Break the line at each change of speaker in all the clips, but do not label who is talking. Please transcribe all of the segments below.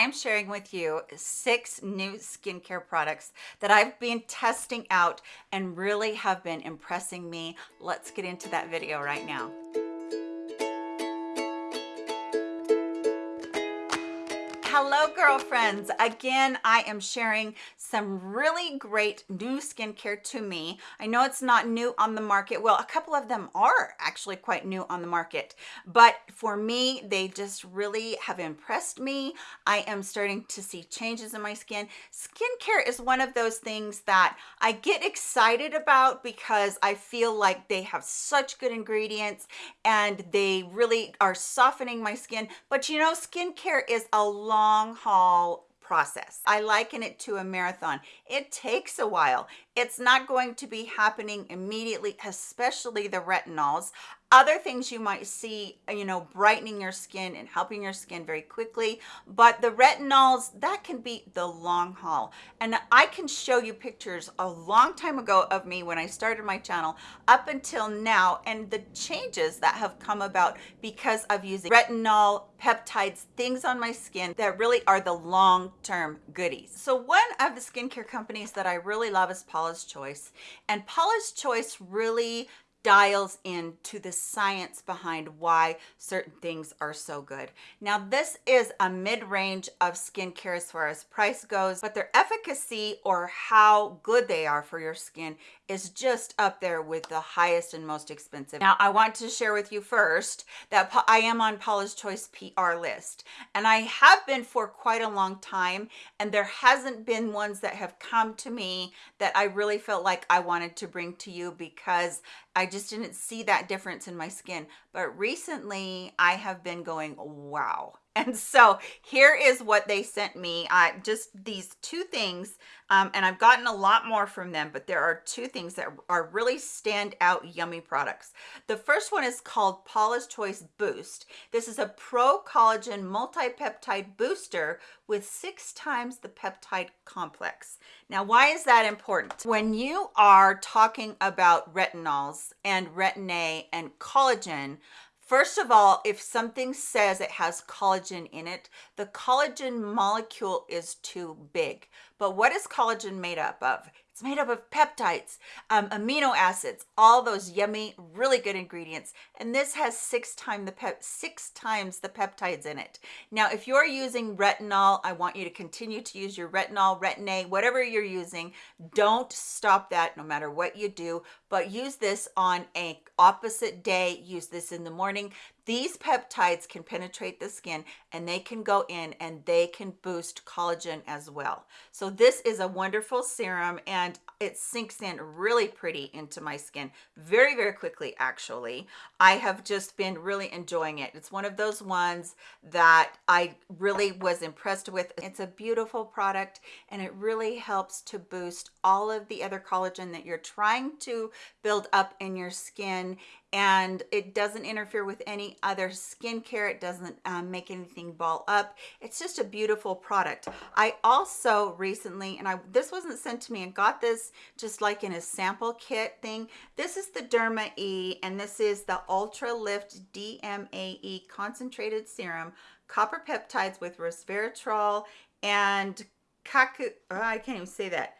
I am sharing with you six new skincare products that I've been testing out and really have been impressing me. Let's get into that video right now. Girlfriends. Again i am sharing some really great new skincare to me. I know it's not new on the market. Well a couple of them are actually quite new on the market but for me they just really have impressed me. I am starting to see changes in my skin. Skincare is one of those things that i get excited about because i feel like they have such good ingredients and they really are softening my skin. But you know skincare is a long long process. I liken it to a marathon. It takes a while. It's not going to be happening immediately, especially the retinols other things you might see you know brightening your skin and helping your skin very quickly but the retinols that can be the long haul. And i can show you pictures a long time ago of me when i started my channel up until now and the changes that have come about because of using retinol peptides things on my skin that really are the long-term goodies. So one of the skincare companies that i really love is paula's choice and paula's choice really dials into the science behind why certain things are so good. Now, this is a mid-range of skincare as far as price goes, but their efficacy or how good they are for your skin is just up there with the highest and most expensive. Now, I want to share with you first that I am on Paula's Choice PR list, and I have been for quite a long time, and there hasn't been ones that have come to me that I really felt like I wanted to bring to you because I just didn't see that difference in my skin. But recently I have been going, wow, and so here is what they sent me. Uh, just these two things um, and I've gotten a lot more from them but there are two things that are really stand out yummy products. The first one is called Paula's Choice Boost. This is a pro collagen multi-peptide booster with six times the peptide complex. Now why is that important? When you are talking about retinols and retin A and collagen First of all, if something says it has collagen in it, the collagen molecule is too big. But what is collagen made up of? It's made up of peptides, um, amino acids, all those yummy, really good ingredients. And this has six times the pep six times the peptides in it. Now, if you're using retinol, I want you to continue to use your retinol, retin A, whatever you're using. Don't stop that no matter what you do, but use this on a opposite day. Use this in the morning these peptides can penetrate the skin and they can go in and they can boost collagen as well. So this is a wonderful serum and it sinks in really pretty into my skin very very quickly actually. I have just been really enjoying it. It's one of those ones that i really was impressed with. It's a beautiful product and it really helps to boost all of the other collagen that you're trying to build up in your skin and it doesn't interfere with any other skincare. It doesn't um, make anything ball up. It's just a beautiful product. I also recently and i this wasn't sent to me. And got this just like in a sample kit thing. This is the derma e and this is the ultra lift dmae concentrated serum copper peptides with resveratrol and kaku oh, i can't even say that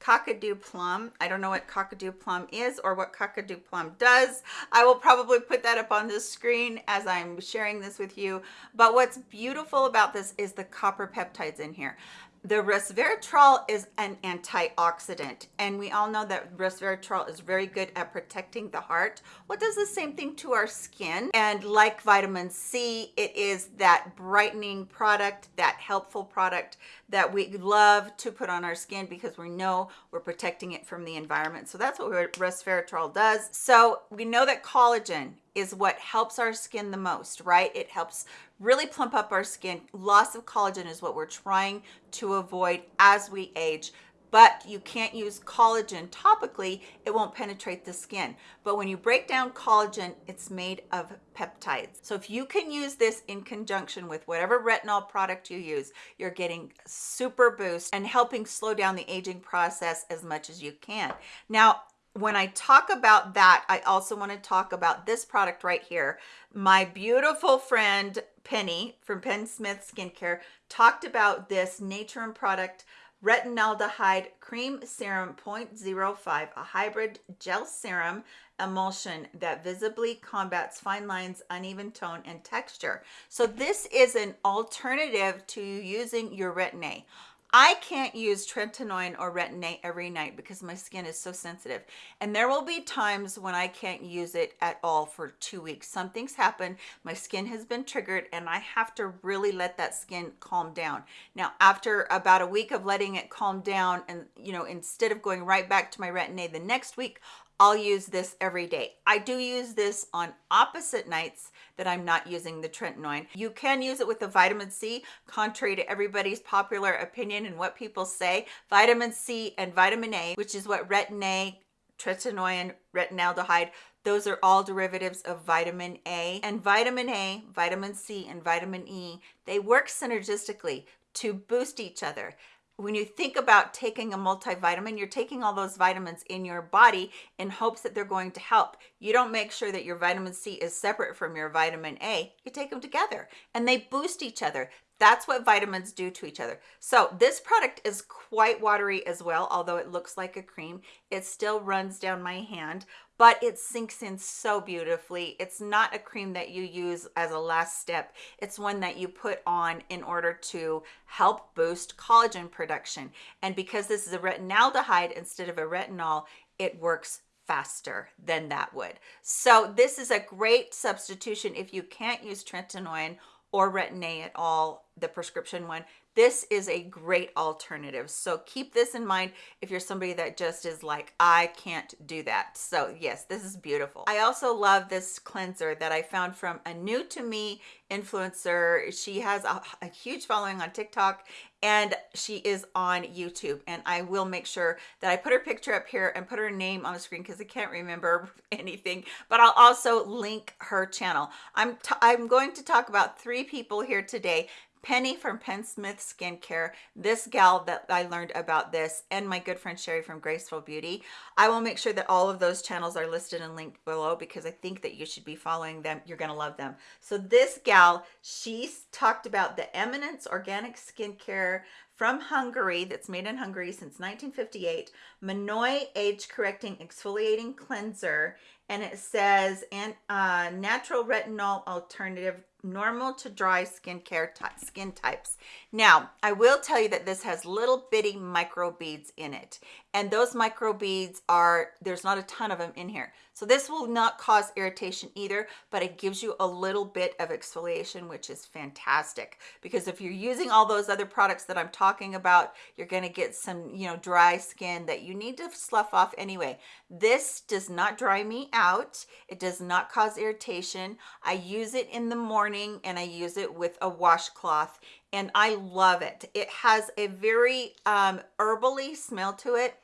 Kakadu plum. I don't know what Kakadu plum is or what Kakadu plum does. I will probably put that up on the screen as I'm sharing this with you. But what's beautiful about this is the copper peptides in here. The resveratrol is an antioxidant, and we all know that resveratrol is very good at protecting the heart. What does the same thing to our skin? And like vitamin C, it is that brightening product, that helpful product that we love to put on our skin because we know we're protecting it from the environment. So that's what resveratrol does. So we know that collagen is what helps our skin the most, right? It helps really plump up our skin. Loss of collagen is what we're trying to avoid as we age but you can't use collagen topically it won't penetrate the skin but when you break down collagen it's made of peptides so if you can use this in conjunction with whatever retinol product you use you're getting super boost and helping slow down the aging process as much as you can now when I talk about that, I also want to talk about this product right here. My beautiful friend Penny from Penn Smith Skincare talked about this Naturium product retinaldehyde cream serum 0.05 a hybrid gel serum emulsion that visibly combats fine lines uneven tone and texture. So this is an alternative to using your retin-a I can't use tretinoin or retin-A every night because my skin is so sensitive. And there will be times when I can't use it at all for two weeks. Something's happened, my skin has been triggered and I have to really let that skin calm down. Now, after about a week of letting it calm down and, you know, instead of going right back to my retin-A the next week, I'll use this every day. I do use this on opposite nights that I'm not using the tretinoin. You can use it with the vitamin C, contrary to everybody's popular opinion and what people say. Vitamin C and vitamin A, which is what retin-A, tretinoin, retinaldehyde, those are all derivatives of vitamin A. And vitamin A, vitamin C, and vitamin E, they work synergistically to boost each other when you think about taking a multivitamin, you're taking all those vitamins in your body in hopes that they're going to help. You don't make sure that your vitamin C is separate from your vitamin A. You take them together and they boost each other. That's what vitamins do to each other. So this product is quite watery as well, although it looks like a cream. It still runs down my hand, but it sinks in so beautifully. It's not a cream that you use as a last step. It's one that you put on in order to help boost collagen production. And because this is a retinaldehyde instead of a retinol, it works faster than that would. So this is a great substitution if you can't use tretinoin or retin-A at all, the prescription one, this is a great alternative. So keep this in mind if you're somebody that just is like, I can't do that. So yes, this is beautiful. I also love this cleanser that I found from a new to me influencer. She has a, a huge following on TikTok and she is on YouTube and I will make sure that I put her picture up here and put her name on the screen because I can't remember anything but I'll also link her channel I'm I'm going to talk about three people here today Penny from Penn Smith Skincare, this gal that I learned about this, and my good friend Sherry from Graceful Beauty. I will make sure that all of those channels are listed and linked below because I think that you should be following them. You're going to love them. So this gal, she's talked about the Eminence Organic Skincare from Hungary that's made in Hungary since 1958, Monoi Age Correcting Exfoliating Cleanser, and it says and uh, natural retinol alternative normal to dry skincare type skin types. Now, I will tell you that this has little bitty micro beads in it. And those micro beads are, there's not a ton of them in here. So this will not cause irritation either, but it gives you a little bit of exfoliation, which is fantastic. Because if you're using all those other products that I'm talking about, you're gonna get some, you know, dry skin that you need to slough off anyway. This does not dry me out. It does not cause irritation. I use it in the morning and I use it with a washcloth and I love it. It has a very um, herbally smell to it.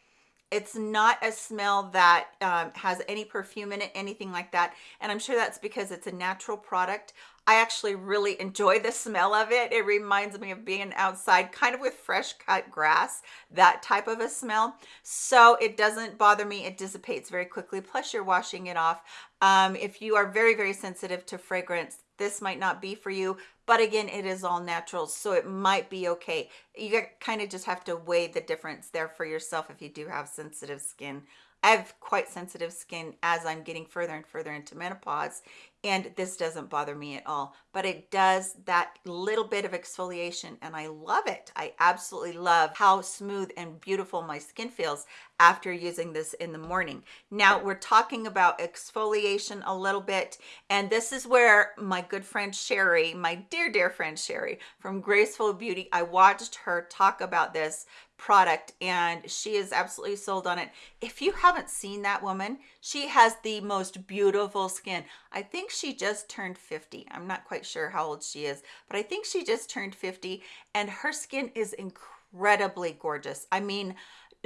It's not a smell that um, has any perfume in it, anything like that. And I'm sure that's because it's a natural product. I actually really enjoy the smell of it. It reminds me of being outside kind of with fresh cut grass, that type of a smell. So it doesn't bother me. It dissipates very quickly. Plus you're washing it off. Um, if you are very, very sensitive to fragrance, this might not be for you but again it is all natural so it might be okay. You kind of just have to weigh the difference there for yourself if you do have sensitive skin. I have quite sensitive skin as I'm getting further and further into menopause and this doesn't bother me at all but it does that little bit of exfoliation and I love it. I absolutely love how smooth and beautiful my skin feels after using this in the morning. Now we're talking about exfoliation a little bit and this is where my good friend Sherry my dear dear friend Sherry from Graceful Beauty I watched her talk about this product and she is absolutely sold on it. If you haven't seen that woman she has the most beautiful skin. I think she just turned 50 i'm not quite sure how old she is but i think she just turned 50 and her skin is incredibly gorgeous. I mean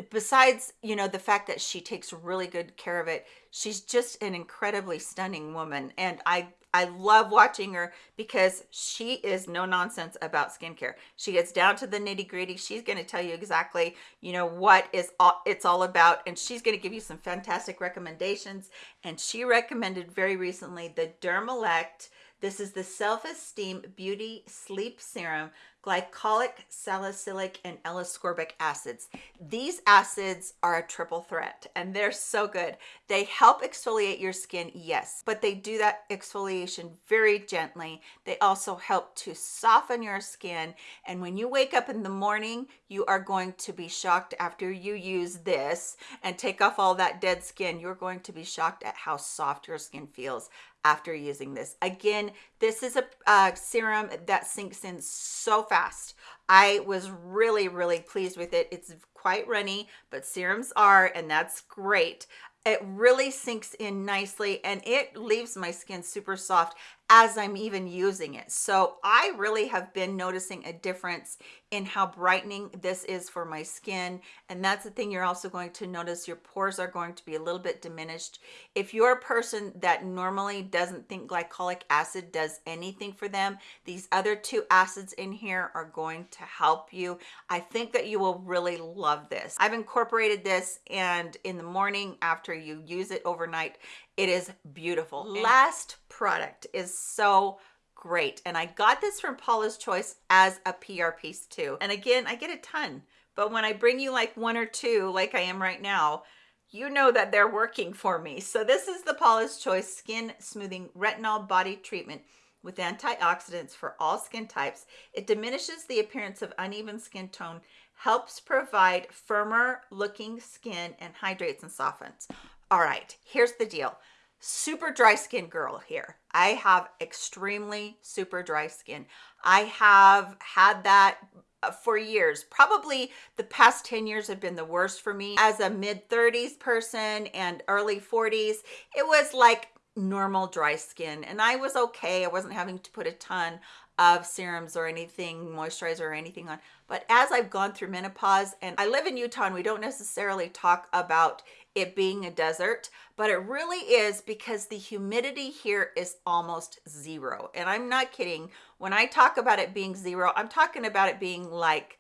besides you know the fact that she takes really good care of it she's just an incredibly stunning woman and i I love watching her because she is no nonsense about skincare. She gets down to the nitty gritty. She's going to tell you exactly, you know, what is all, it's all about. And she's going to give you some fantastic recommendations. And she recommended very recently the Dermelect This is the Self-Esteem Beauty Sleep Serum glycolic, salicylic, and L-ascorbic acids. These acids are a triple threat and they're so good. They help exfoliate your skin, yes, but they do that exfoliation very gently. They also help to soften your skin. And when you wake up in the morning, you are going to be shocked after you use this and take off all that dead skin. You're going to be shocked at how soft your skin feels after using this. Again, this is a serum that sinks in so fast. I was really, really pleased with it. It's quite runny, but serums are, and that's great. It really sinks in nicely and it leaves my skin super soft as I'm even using it. So I really have been noticing a difference in how brightening this is for my skin. And that's the thing you're also going to notice your pores are going to be a little bit diminished. If you're a person that normally doesn't think glycolic acid does anything for them, these other two acids in here are going to help you. I think that you will really love this. I've incorporated this and in the morning after you use it overnight, it is beautiful. Last product is so great. And I got this from Paula's Choice as a PR piece too. And again, I get a ton. But when I bring you like one or two, like I am right now, you know that they're working for me. So this is the Paula's Choice Skin Smoothing Retinol Body Treatment with antioxidants for all skin types. It diminishes the appearance of uneven skin tone, helps provide firmer looking skin, and hydrates and softens. All right, here's the deal super dry skin girl here. I have extremely super dry skin. I have had that uh, for years. Probably the past 10 years have been the worst for me. As a mid 30s person and early 40s, it was like normal dry skin and I was okay. I wasn't having to put a ton of serums or anything, moisturizer or anything on. But as I've gone through menopause and I live in Utah and we don't necessarily talk about it being a desert, but it really is because the humidity here is almost zero. And I'm not kidding. When I talk about it being zero, I'm talking about it being like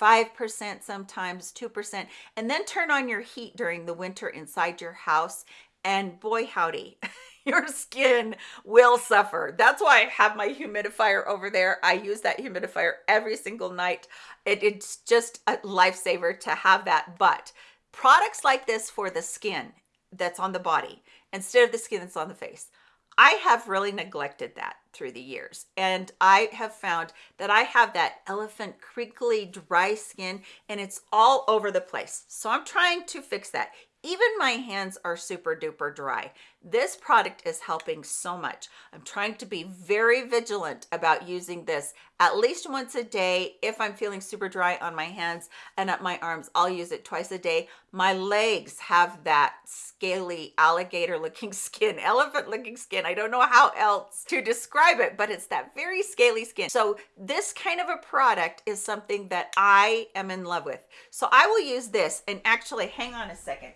5% sometimes, 2%, and then turn on your heat during the winter inside your house. And boy, howdy, your skin will suffer. That's why I have my humidifier over there. I use that humidifier every single night. It, it's just a lifesaver to have that. But products like this for the skin that's on the body instead of the skin that's on the face. I have really neglected that through the years and I have found that I have that elephant crinkly dry skin and it's all over the place. So I'm trying to fix that. Even my hands are super duper dry. This product is helping so much. I'm trying to be very vigilant about using this at least once a day. If I'm feeling super dry on my hands and up my arms, I'll use it twice a day. My legs have that scaly alligator looking skin, elephant looking skin. I don't know how else to describe it, but it's that very scaly skin. So this kind of a product is something that I am in love with. So I will use this and actually hang on a second.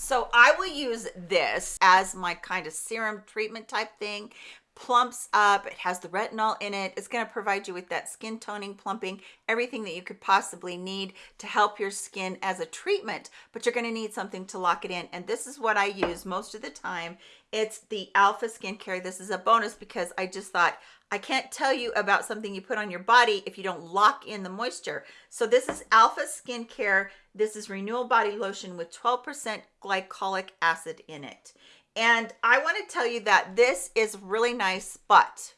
So I will use this as my kind of serum treatment type thing plumps up it has the retinol in it it's going to provide you with that skin toning plumping everything that you could possibly need to help your skin as a treatment but you're going to need something to lock it in and this is what i use most of the time it's the alpha skincare this is a bonus because i just thought I can't tell you about something you put on your body if you don't lock in the moisture. So this is Alpha Skincare. This is Renewal Body Lotion with 12% glycolic acid in it. And I want to tell you that this is really nice, but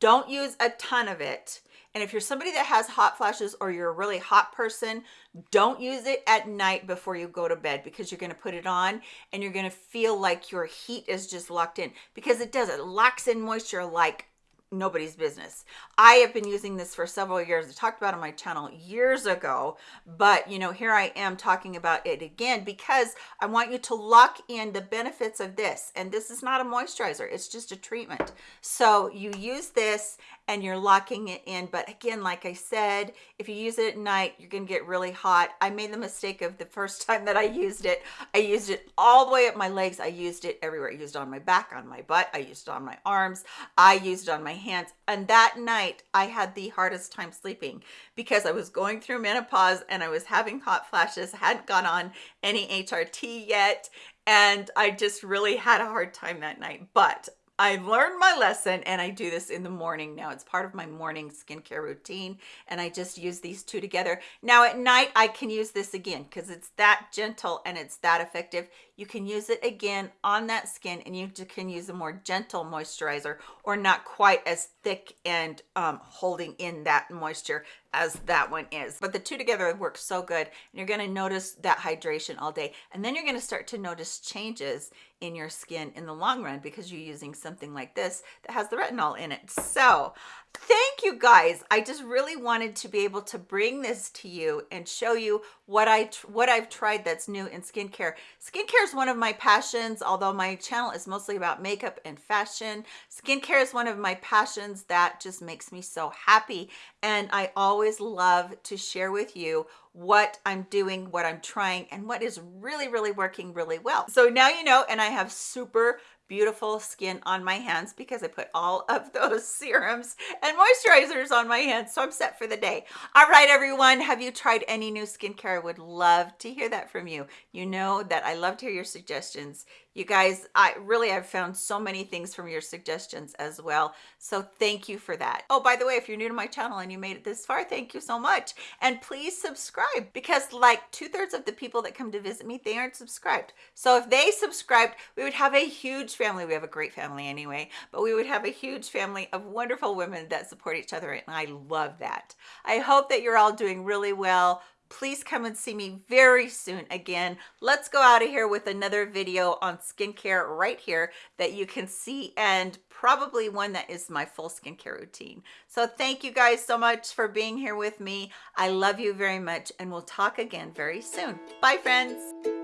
don't use a ton of it. And if you're somebody that has hot flashes or you're a really hot person, don't use it at night before you go to bed because you're going to put it on and you're going to feel like your heat is just locked in because it does. It locks in moisture like nobody's business. I have been using this for several years. I talked about on my channel years ago, but you know, here I am talking about it again because I want you to lock in the benefits of this. And this is not a moisturizer, it's just a treatment. So you use this and you're locking it in. But again, like I said, if you use it at night, you're gonna get really hot. I made the mistake of the first time that I used it, I used it all the way up my legs. I used it everywhere. I used it on my back, on my butt. I used it on my arms. I used it on my hands. And that night I had the hardest time sleeping because I was going through menopause and I was having hot flashes, I hadn't gone on any HRT yet. and I just really had a hard time that night. But I learned my lesson and I do this in the morning now. It's part of my morning skincare routine and I just use these two together. Now at night I can use this again because it's that gentle and it's that effective. You can use it again on that skin and you can use a more gentle moisturizer or not quite as thick and um, holding in that moisture as that one is. But the two together work so good and you're going to notice that hydration all day. And then you're going to start to notice changes in your skin in the long run because you're using something like this that has the retinol in it. So thank you guys. I just really wanted to be able to bring this to you and show you what i what i've tried that's new in skincare. Skincare is one of my passions although my channel is mostly about makeup and fashion. Skincare is one of my passions that just makes me so happy and i always love to share with you what i'm doing what i'm trying and what is really really working really well. So now you know and i have super beautiful skin on my hands because I put all of those serums and moisturizers on my hands. So I'm set for the day. All right, everyone. Have you tried any new skincare? I would love to hear that from you. You know that I love to hear your suggestions you guys i really i've found so many things from your suggestions as well. So thank you for that. Oh by the way if you're new to my channel and you made it this far thank you so much. And please subscribe because like two-thirds of the people that come to visit me they aren't subscribed. So if they subscribed we would have a huge family. We have a great family anyway but we would have a huge family of wonderful women that support each other and i love that. I hope that you're all doing really well please come and see me very soon again. Let's go out of here with another video on skincare right here that you can see and probably one that is my full skincare routine. So thank you guys so much for being here with me. I love you very much and we'll talk again very soon. Bye friends